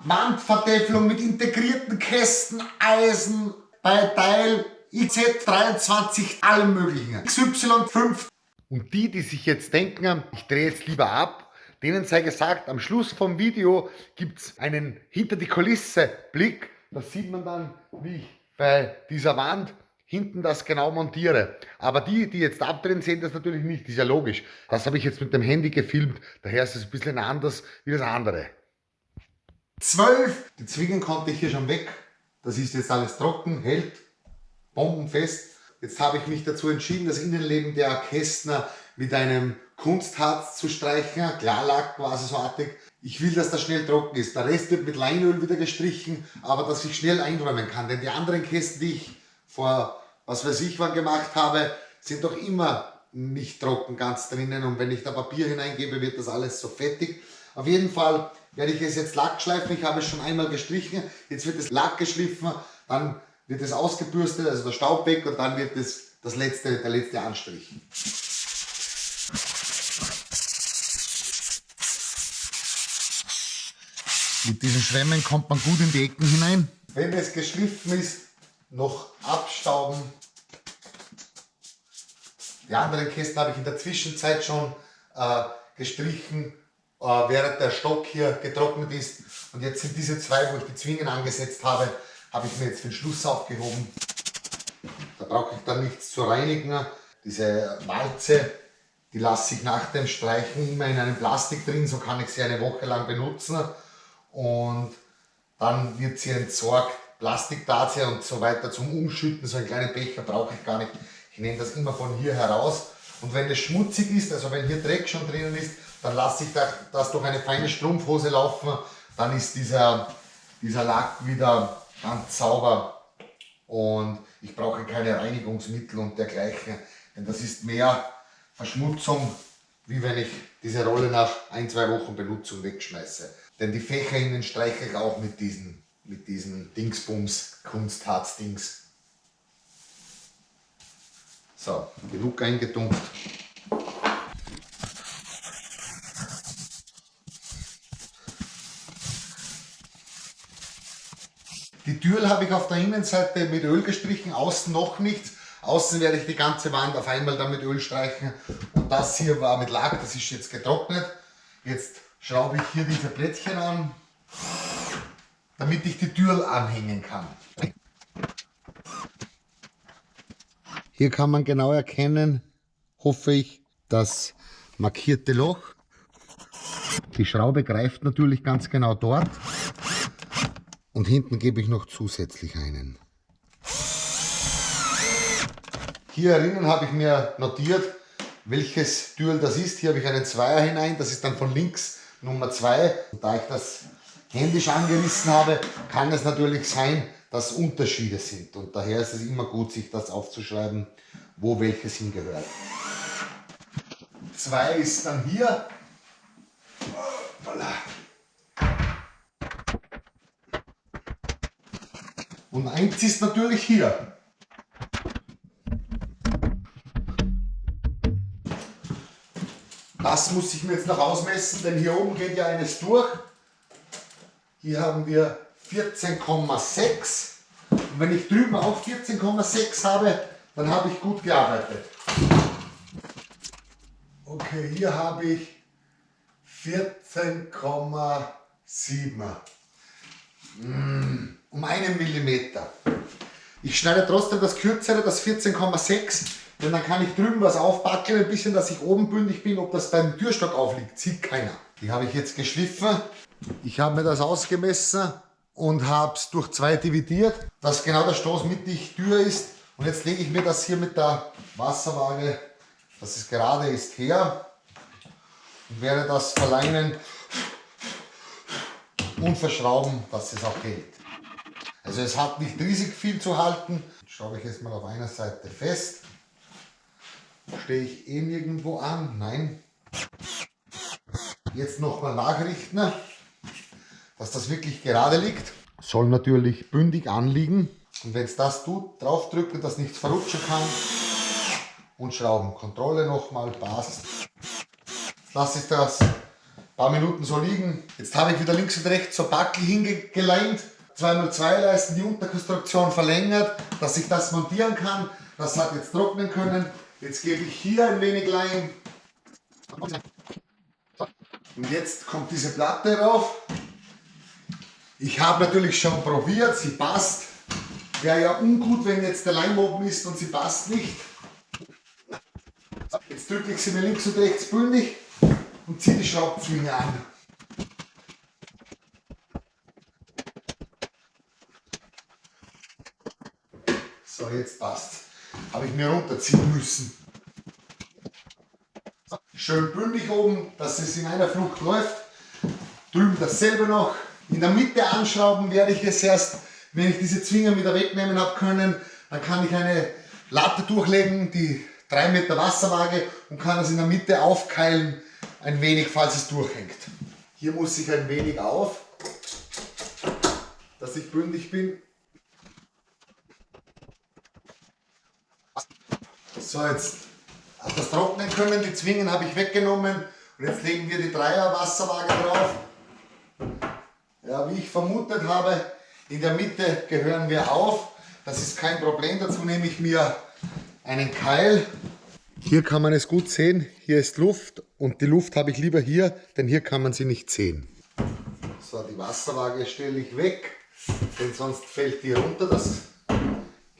Wandvertäfelung mit integrierten Kästen, Eisen, bei Teil IZ23, allem möglichen. XY5. Und die, die sich jetzt denken, ich drehe jetzt lieber ab, denen sei gesagt, am Schluss vom Video gibt es einen hinter die Kulisse Blick. Da sieht man dann, wie ich bei dieser Wand hinten das genau montiere. Aber die, die jetzt abdrehen, sehen das natürlich nicht. Das ist ja logisch. Das habe ich jetzt mit dem Handy gefilmt. Daher ist es ein bisschen anders wie das andere. 12. Die Zwingen konnte ich hier schon weg. Das ist jetzt alles trocken, hält, bombenfest. Jetzt habe ich mich dazu entschieden, das Innenleben der Kästner mit einem Kunstharz zu streichen, Klarlack quasi so artig. Ich will, dass das schnell trocken ist. Der Rest wird mit Leinöl wieder gestrichen, aber dass ich schnell einräumen kann. Denn die anderen Kästen, die ich vor was weiß ich wann gemacht habe, sind doch immer nicht trocken ganz drinnen. Und wenn ich da Papier hineingebe, wird das alles so fettig. Auf jeden Fall werde ich es jetzt Lack schleifen. Ich habe es schon einmal gestrichen. Jetzt wird es Lack geschliffen, dann wird es ausgebürstet, also der Staub weg und dann wird es das letzte, der letzte Anstrich. Mit diesen Schwämmen kommt man gut in die Ecken hinein. Wenn es geschliffen ist, noch abstauben. Die anderen Kästen habe ich in der Zwischenzeit schon äh, gestrichen, äh, während der Stock hier getrocknet ist. Und jetzt sind diese zwei, wo ich die Zwingen angesetzt habe, habe ich mir jetzt für den Schluss aufgehoben. Da brauche ich dann nichts zu reinigen. Diese Walze, die lasse ich nach dem Streichen immer in einem Plastik drin, so kann ich sie eine Woche lang benutzen. Und dann wird sie entsorgt Plastiktasse und so weiter zum Umschütten. So einen kleinen Becher brauche ich gar nicht. Ich nehme das immer von hier heraus. Und wenn es schmutzig ist, also wenn hier Dreck schon drinnen ist, dann lasse ich das durch eine feine Strumpfhose laufen. Dann ist dieser, dieser Lack wieder ganz sauber. Und ich brauche keine Reinigungsmittel und dergleichen. Denn das ist mehr Verschmutzung, wie wenn ich diese Rolle nach ein, zwei Wochen Benutzung wegschmeiße. Denn die Fächer innen streiche ich auch mit diesen mit diesen Dingsbums Kunstharz-Dings. So, genug eingetunkt. Die Türen habe ich auf der Innenseite mit Öl gestrichen, außen noch nichts. Außen werde ich die ganze Wand auf einmal dann mit Öl streichen. Und das hier war mit Lack, das ist jetzt getrocknet. Jetzt schraube ich hier diese Plättchen an damit ich die Tür anhängen kann. Hier kann man genau erkennen, hoffe ich, das markierte Loch. Die Schraube greift natürlich ganz genau dort. Und hinten gebe ich noch zusätzlich einen. Hier drinnen habe ich mir notiert, welches Türl das ist. Hier habe ich einen Zweier hinein, das ist dann von links Nummer 2. Da ich das händisch angerissen habe, kann es natürlich sein, dass Unterschiede sind. Und daher ist es immer gut, sich das aufzuschreiben, wo welches hingehört. Zwei ist dann hier. Und eins ist natürlich hier. Das muss ich mir jetzt noch ausmessen, denn hier oben geht ja eines durch. Hier haben wir 14,6. Und wenn ich drüben auch 14,6 habe, dann habe ich gut gearbeitet. Okay, hier habe ich 14,7. Mm, um einen Millimeter. Ich schneide trotzdem das kürzere, das 14,6, denn dann kann ich drüben was aufbackeln, ein bisschen, dass ich oben bündig bin. Ob das beim Türstock aufliegt, sieht keiner. Die habe ich jetzt geschliffen. Ich habe mir das ausgemessen und habe es durch zwei dividiert, dass genau der Stoß mittig Tür ist. Und jetzt lege ich mir das hier mit der Wasserwaage, dass es gerade ist, her und werde das verleihen und verschrauben, dass es auch hält. Also es hat nicht riesig viel zu halten. Jetzt schraube ich es mal auf einer Seite fest. Stehe ich eh nirgendwo an? Nein. Jetzt nochmal nachrichten dass das wirklich gerade liegt. Soll natürlich bündig anliegen. Und wenn es das tut, draufdrücken, dass nichts verrutschen kann. Und schrauben. Kontrolle nochmal, passt. Jetzt lasse ich das paar Minuten so liegen. Jetzt habe ich wieder links und rechts so Backel hingeleimt. 2x2 Leisten, die Unterkonstruktion verlängert, dass ich das montieren kann. Das hat jetzt trocknen können. Jetzt gebe ich hier ein wenig Leim. Und jetzt kommt diese Platte rauf. Ich habe natürlich schon probiert, sie passt. Wäre ja ungut, wenn jetzt der Leim oben ist und sie passt nicht. Jetzt drücke ich sie mir links und rechts bündig und ziehe die Schraubzwinge an. So, jetzt passt. Habe ich mir runterziehen müssen. Schön bündig oben, dass es in einer Flucht läuft. Drüben dasselbe noch. In der Mitte anschrauben werde ich es erst, wenn ich diese Zwinger wieder wegnehmen habe können. Dann kann ich eine Latte durchlegen, die 3 Meter Wasserwaage und kann es in der Mitte aufkeilen, ein wenig, falls es durchhängt. Hier muss ich ein wenig auf, dass ich bündig bin. So, jetzt hat das trocknen können, die Zwingen habe ich weggenommen und jetzt legen wir die Dreier Wasserwaage drauf. Ja, wie ich vermutet habe, in der Mitte gehören wir auf. Das ist kein Problem, dazu nehme ich mir einen Keil. Hier kann man es gut sehen, hier ist Luft und die Luft habe ich lieber hier, denn hier kann man sie nicht sehen. So, die Wasserwaage stelle ich weg, denn sonst fällt die runter, das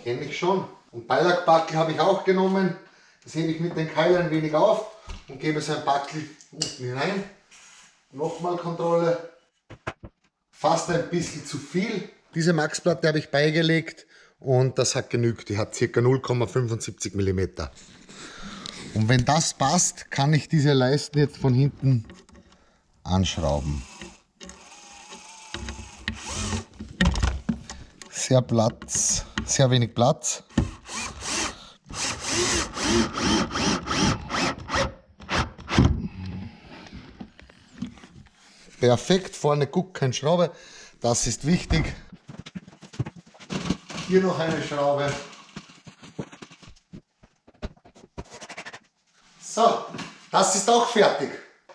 kenne ich schon. Und Beilagbackel habe ich auch genommen, das hebe ich mit den Keil ein wenig auf und gebe so ein Backel unten hinein. Nochmal Kontrolle, fast ein bisschen zu viel. Diese Maxplatte habe ich beigelegt und das hat genügt. Die hat ca. 0,75 mm. Und wenn das passt, kann ich diese Leisten jetzt von hinten anschrauben. Sehr Platz, sehr wenig Platz. Perfekt, vorne guckt keine Schraube, das ist wichtig. Hier noch eine Schraube. So, das ist auch fertig.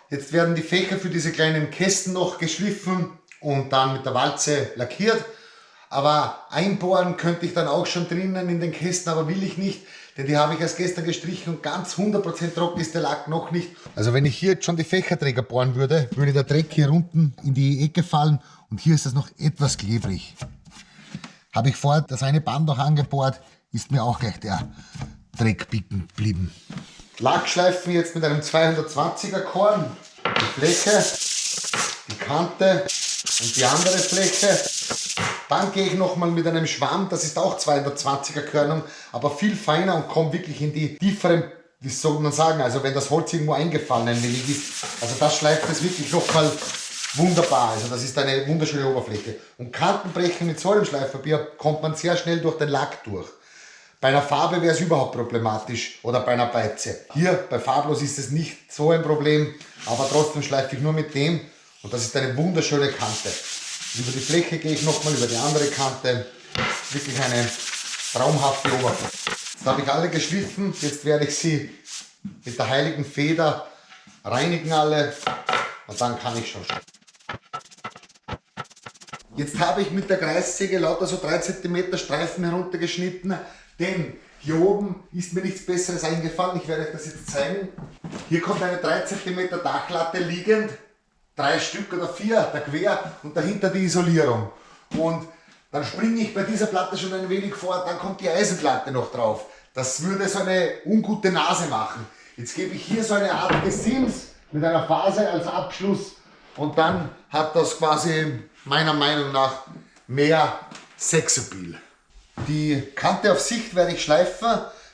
Jetzt werden die Fächer für diese kleinen Kästen noch geschliffen und dann mit der Walze lackiert. Aber einbohren könnte ich dann auch schon drinnen in den Kästen, aber will ich nicht, denn die habe ich erst gestern gestrichen und ganz 100% trocken ist der Lack noch nicht. Also wenn ich hier jetzt schon die Fächerträger bohren würde, würde der Dreck hier unten in die Ecke fallen und hier ist es noch etwas klebrig. Habe ich vorher das eine Band noch angebohrt, ist mir auch gleich der Dreck bicken geblieben. Lackschleifen jetzt mit einem 220er Korn. Die Fläche, die Kante und die andere Fläche. Dann gehe ich nochmal mit einem Schwamm, das ist auch 220er Körnung, aber viel feiner und komme wirklich in die tieferen, wie soll man sagen, also wenn das Holz irgendwo eingefallen ist. Also das schleift es wirklich nochmal wunderbar. Also das ist eine wunderschöne Oberfläche. Und Kantenbrechen mit so einem Schleifpapier kommt man sehr schnell durch den Lack durch. Bei einer Farbe wäre es überhaupt problematisch oder bei einer Beize. Hier bei farblos ist es nicht so ein Problem, aber trotzdem schleife ich nur mit dem und das ist eine wunderschöne Kante. Über die Fläche gehe ich nochmal, über die andere Kante. Wirklich eine traumhafte Oberfläche. Jetzt habe ich alle geschliffen, jetzt werde ich sie mit der heiligen Feder reinigen alle und dann kann ich schon Jetzt habe ich mit der Kreissäge lauter so 3 cm Streifen heruntergeschnitten, denn hier oben ist mir nichts besseres eingefallen. Ich werde euch das jetzt zeigen. Hier kommt eine 3 cm Dachlatte liegend, drei Stück oder vier da quer und dahinter die Isolierung. Und dann springe ich bei dieser Platte schon ein wenig vor, dann kommt die Eisenplatte noch drauf. Das würde so eine ungute Nase machen. Jetzt gebe ich hier so eine Art Gesims mit einer Phase als Abschluss und dann hat das quasi meiner Meinung nach mehr Sexappeal. Die Kante auf Sicht werde ich schleifen,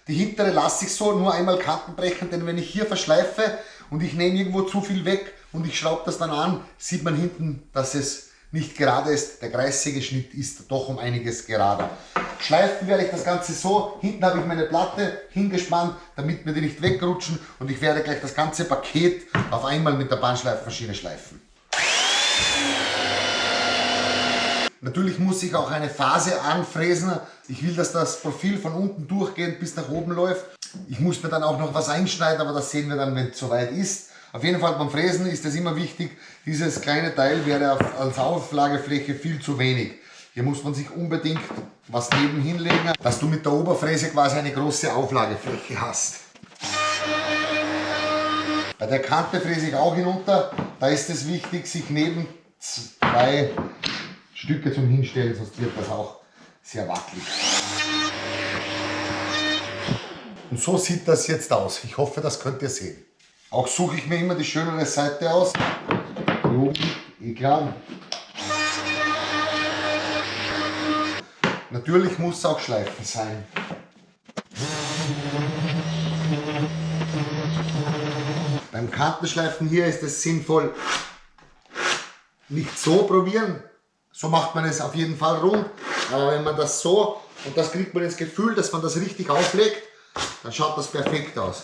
die hintere lasse ich so, nur einmal Kanten brechen, denn wenn ich hier verschleife und ich nehme irgendwo zu viel weg und ich schraube das dann an, sieht man hinten, dass es nicht gerade ist. Der Kreissägeschnitt ist doch um einiges gerader. Schleifen werde ich das Ganze so, hinten habe ich meine Platte hingespannt, damit mir die nicht wegrutschen und ich werde gleich das ganze Paket auf einmal mit der Bandschleifmaschine schleifen. Natürlich muss ich auch eine Phase anfräsen. Ich will, dass das Profil von unten durchgehend bis nach oben läuft. Ich muss mir dann auch noch was einschneiden, aber das sehen wir dann, wenn es soweit ist. Auf jeden Fall beim Fräsen ist es immer wichtig, dieses kleine Teil wäre als Auflagefläche viel zu wenig. Hier muss man sich unbedingt was neben hinlegen, dass du mit der Oberfräse quasi eine große Auflagefläche hast. Bei der Kante fräse ich auch hinunter. Da ist es wichtig, sich neben zwei Stücke zum Hinstellen, sonst wird das auch sehr wackelig. Und so sieht das jetzt aus. Ich hoffe, das könnt ihr sehen. Auch suche ich mir immer die schönere Seite aus. Oben, eh. Natürlich muss es auch Schleifen sein. Beim Kantenschleifen hier ist es sinnvoll, nicht so probieren. So macht man es auf jeden Fall rund. Aber wenn man das so, und das kriegt man das Gefühl, dass man das richtig auflegt, dann schaut das perfekt aus.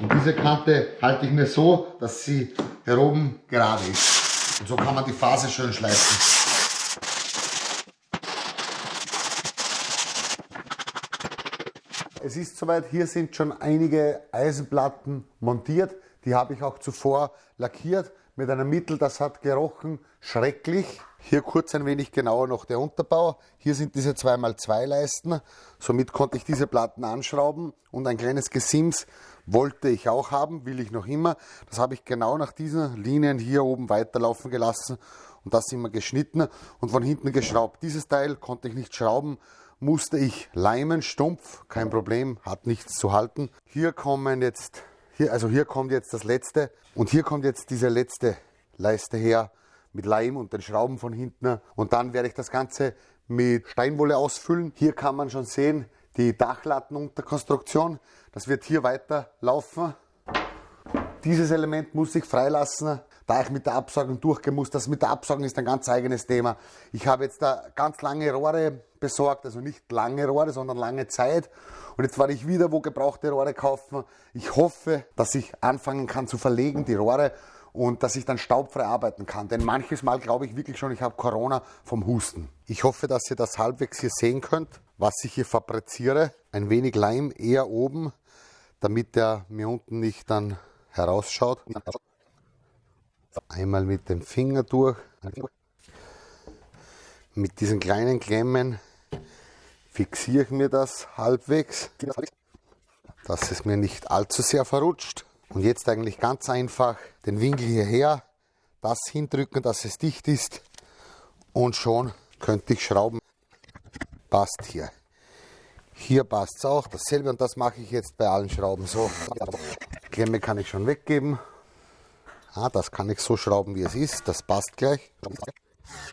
Und diese Kante halte ich mir so, dass sie hier oben gerade ist. Und so kann man die Phase schön schleifen. Es ist soweit, hier sind schon einige Eisenplatten montiert. Die habe ich auch zuvor lackiert mit einem Mittel, das hat gerochen schrecklich. Hier kurz ein wenig genauer noch der Unterbau. Hier sind diese 2x2 Leisten. Somit konnte ich diese Platten anschrauben und ein kleines Gesims wollte ich auch haben, will ich noch immer. Das habe ich genau nach diesen Linien hier oben weiterlaufen gelassen und das immer geschnitten und von hinten geschraubt. Dieses Teil konnte ich nicht schrauben, musste ich leimen, stumpf, kein Problem, hat nichts zu halten. Hier kommen jetzt hier, also hier kommt jetzt das letzte und hier kommt jetzt diese letzte Leiste her mit Leim und den Schrauben von hinten. Und dann werde ich das Ganze mit Steinwolle ausfüllen. Hier kann man schon sehen, die Dachlattenunterkonstruktion. Das wird hier weiter laufen. Dieses Element muss ich freilassen, da ich mit der Absaugung durchgemusst. Das mit der Absaugung ist ein ganz eigenes Thema. Ich habe jetzt da ganz lange Rohre besorgt, also nicht lange Rohre, sondern lange Zeit. Und jetzt werde ich wieder wo gebrauchte Rohre kaufen. Ich hoffe, dass ich anfangen kann zu verlegen, die Rohre, und dass ich dann staubfrei arbeiten kann. Denn manches Mal glaube ich wirklich schon, ich habe Corona vom Husten. Ich hoffe, dass ihr das halbwegs hier sehen könnt, was ich hier fabriziere. Ein wenig Leim eher oben, damit der mir unten nicht dann herausschaut. Einmal mit dem Finger durch. Mit diesen kleinen Klemmen fixiere ich mir das halbwegs, dass es mir nicht allzu sehr verrutscht. Und jetzt eigentlich ganz einfach den Winkel hierher, das hindrücken, dass es dicht ist und schon könnte ich schrauben. Passt hier. Hier passt es auch, dasselbe und das mache ich jetzt bei allen Schrauben so. Klemme kann ich schon weggeben. Ah, das kann ich so schrauben, wie es ist, das passt gleich.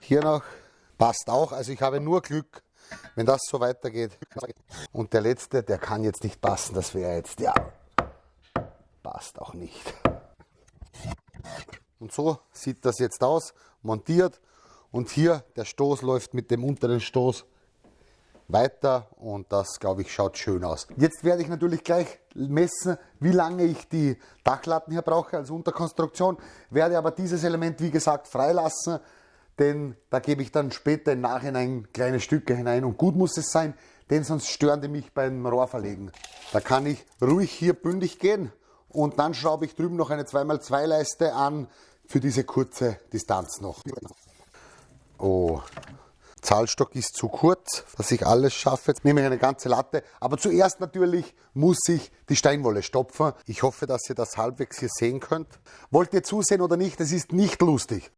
Hier noch, passt auch, also ich habe nur Glück, wenn das so weitergeht. Und der letzte, der kann jetzt nicht passen, das wäre jetzt, ja, passt auch nicht. Und so sieht das jetzt aus, montiert. Und hier der Stoß läuft mit dem unteren Stoß weiter und das, glaube ich, schaut schön aus. Jetzt werde ich natürlich gleich messen, wie lange ich die Dachlatten hier brauche als Unterkonstruktion, werde aber dieses Element, wie gesagt, freilassen, denn da gebe ich dann später im Nachhinein kleine Stücke hinein und gut muss es sein, denn sonst stören die mich beim Rohrverlegen. Da kann ich ruhig hier bündig gehen und dann schraube ich drüben noch eine 2x2 Leiste an für diese kurze Distanz noch. Oh, Zahlstock ist zu kurz, dass ich alles schaffe. Jetzt nehme ich eine ganze Latte. Aber zuerst natürlich muss ich die Steinwolle stopfen. Ich hoffe, dass ihr das halbwegs hier sehen könnt. Wollt ihr zusehen oder nicht? Es ist nicht lustig.